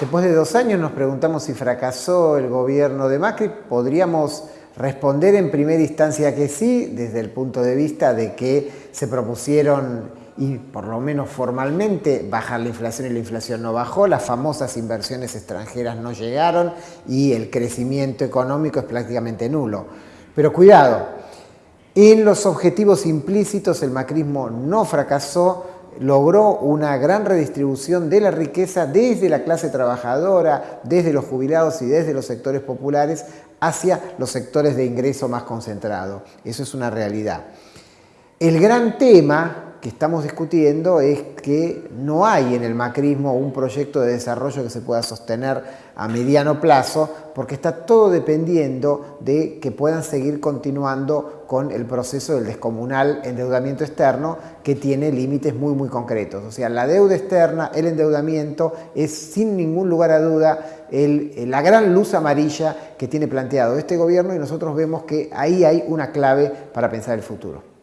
Después de dos años nos preguntamos si fracasó el gobierno de Macri. Podríamos responder en primera instancia que sí, desde el punto de vista de que se propusieron, y por lo menos formalmente, bajar la inflación y la inflación no bajó, las famosas inversiones extranjeras no llegaron y el crecimiento económico es prácticamente nulo. Pero cuidado, en los objetivos implícitos el macrismo no fracasó, logró una gran redistribución de la riqueza desde la clase trabajadora, desde los jubilados y desde los sectores populares hacia los sectores de ingreso más concentrado. Eso es una realidad. El gran tema que estamos discutiendo es que no hay en el macrismo un proyecto de desarrollo que se pueda sostener a mediano plazo porque está todo dependiendo de que puedan seguir continuando con el proceso del descomunal endeudamiento externo que tiene límites muy muy concretos. O sea, la deuda externa, el endeudamiento es sin ningún lugar a duda la gran luz amarilla que tiene planteado este gobierno y nosotros vemos que ahí hay una clave para pensar el futuro.